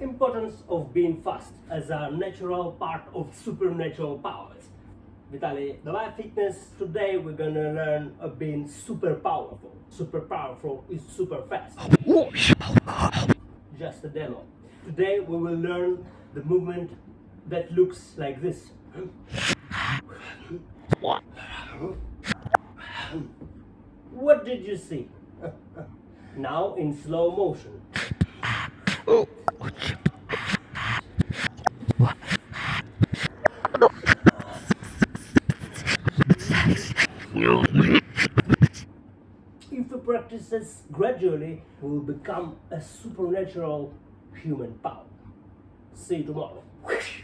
importance of being fast as a natural part of supernatural powers. Vitaly Davai Fitness, today we're gonna learn of being super powerful. Super powerful is super fast. Just a demo. Today we will learn the movement that looks like this. What? What did you see? now in slow motion. Oh. If you practice this gradually, you will become a supernatural human power. See you tomorrow.